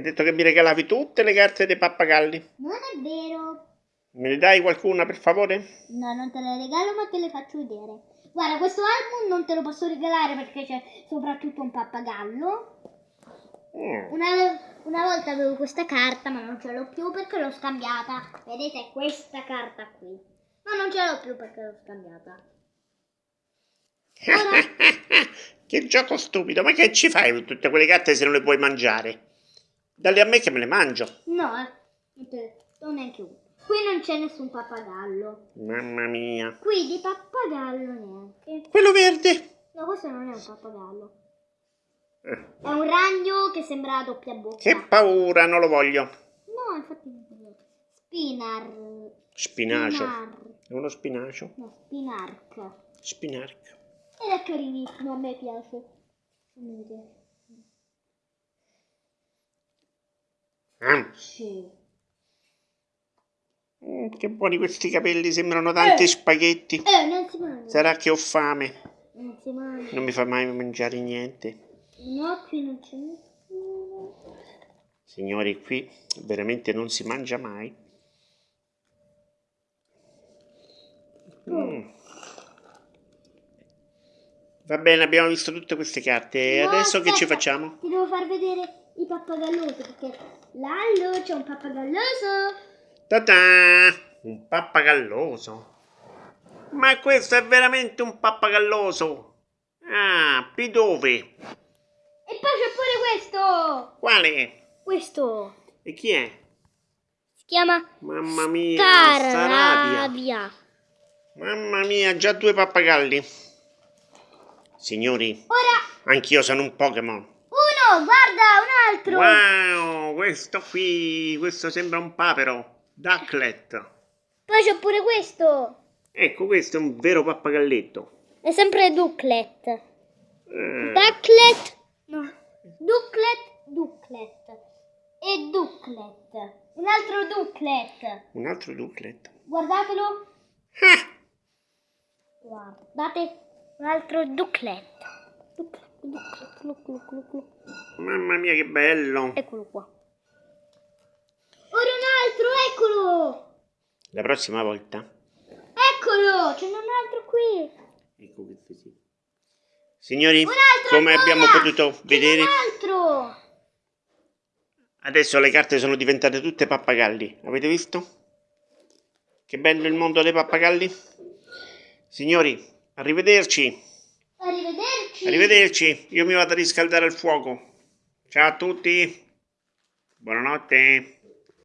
detto che mi regalavi tutte le carte dei pappagalli. Non è vero. Me ne dai qualcuna per favore? No, non te le regalo, ma te le faccio vedere. Guarda, questo album non te lo posso regalare perché c'è soprattutto un pappagallo. Mm. Una, una volta avevo questa carta, ma non ce l'ho più perché l'ho scambiata. Vedete questa carta qui. Ma non ce l'ho più perché l'ho scambiata. Ora, che gioco stupido, ma che ci fai con tutte quelle carte se non le puoi mangiare? Dalle a me che me le mangio. no, eh, non te do neanche uno. Qui non c'è nessun pappagallo. Mamma mia. Qui di pappagallo neanche. Quello verde. No, questo non è un pappagallo. Eh, È un ragno che sembra a doppia bocca. Che paura, non lo voglio. No, infatti non è vero. Spinar. Spinacio. Spinar. È uno spinacio? No, spinark. Spinarco. Ed è carinissimo, a me piace. A me piace. Mm. Sì. Mm, che buoni questi capelli, sembrano tanti Eh. spaghetti. Eh, non si mangia. Sarà che ho fame. Non si mangia. Non mi fa mai mangiare niente. No, qui non c'è nessuno. Signori, qui veramente non si mangia mai. Mm. Va bene, abbiamo visto tutte queste carte. E No, adesso che ci aspetta, facciamo? Ti devo far vedere i pappagallosi perché Lallo c'è un pappagalloso. Ta-ta! Un pappagalloso. Ma questo è veramente un pappagalloso. Ah, P dove? E poi c'è pure questo. Quale? Questo E chi è? si chiama Mamma mia. Starabia. Mamma mia, già due pappagalli. Signori, Ora anch'io sono un Pokémon. Guarda, un altro. Wow, questo qui, questo sembra un papero. Ducklet. Poi c'è pure questo. Ecco, questo è un vero pappagalletto. È sempre Ducklet. Eh, Ducklet. No. Ducklet, Ducklet. E Ducklet. Un altro Ducklet. un altro Ducklet. Guardatelo. Ah, Guardate. Un altro Ducklet. Ducklet, Ducklet, Ducklet, Ducklet, Ducklet. Mamma mia, che bello. Eccolo qua. Ora un altro, eccolo. La prossima volta. Eccolo, ce n'è un altro qui. Ecco questo sì. Signori, come ancora. abbiamo potuto vedere, Un altro. adesso le carte sono diventate tutte pappagalli. Avete visto? Che bello il mondo dei pappagalli. Signori, arrivederci. Arrivederci. Arrivederci. Io mi vado a riscaldare il fuoco. Ciao a tutti. Buonanotte.